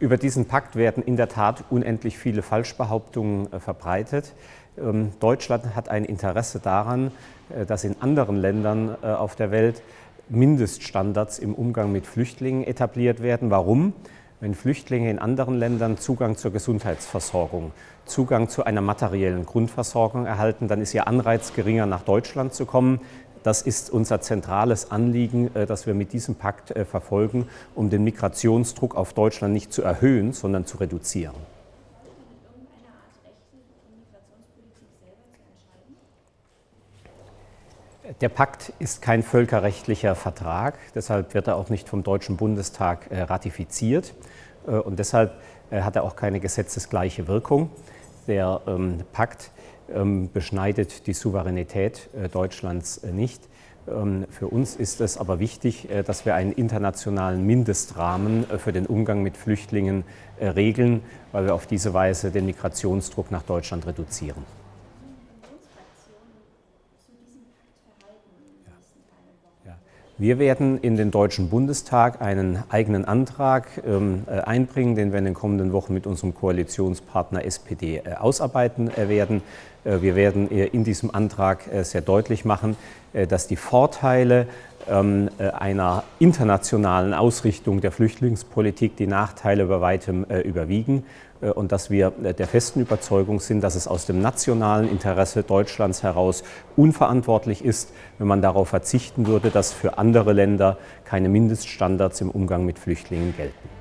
Über diesen Pakt werden in der Tat unendlich viele Falschbehauptungen äh, verbreitet. Ähm, Deutschland hat ein Interesse daran, äh, dass in anderen Ländern äh, auf der Welt Mindeststandards im Umgang mit Flüchtlingen etabliert werden. Warum? Wenn Flüchtlinge in anderen Ländern Zugang zur Gesundheitsversorgung, Zugang zu einer materiellen Grundversorgung erhalten, dann ist ihr Anreiz geringer, nach Deutschland zu kommen. Das ist unser zentrales Anliegen, äh, das wir mit diesem Pakt äh, verfolgen, um den Migrationsdruck auf Deutschland nicht zu erhöhen, sondern zu reduzieren. Der Pakt ist kein völkerrechtlicher Vertrag, deshalb wird er auch nicht vom Deutschen Bundestag äh, ratifiziert und deshalb hat er auch keine gesetzesgleiche Wirkung. Der ähm, Pakt ähm, beschneidet die Souveränität äh, Deutschlands äh, nicht. Ähm, für uns ist es aber wichtig, äh, dass wir einen internationalen Mindestrahmen für den Umgang mit Flüchtlingen regeln, weil wir auf diese Weise den Migrationsdruck nach Deutschland reduzieren. Wir werden in den Deutschen Bundestag einen eigenen Antrag ähm, äh, einbringen, den wir in den kommenden Wochen mit unserem Koalitionspartner SPD äh, ausarbeiten äh, werden. Wir werden in diesem Antrag sehr deutlich machen, dass die Vorteile einer internationalen Ausrichtung der Flüchtlingspolitik die Nachteile bei weitem überwiegen und dass wir der festen Überzeugung sind, dass es aus dem nationalen Interesse Deutschlands heraus unverantwortlich ist, wenn man darauf verzichten würde, dass für andere Länder keine Mindeststandards im Umgang mit Flüchtlingen gelten.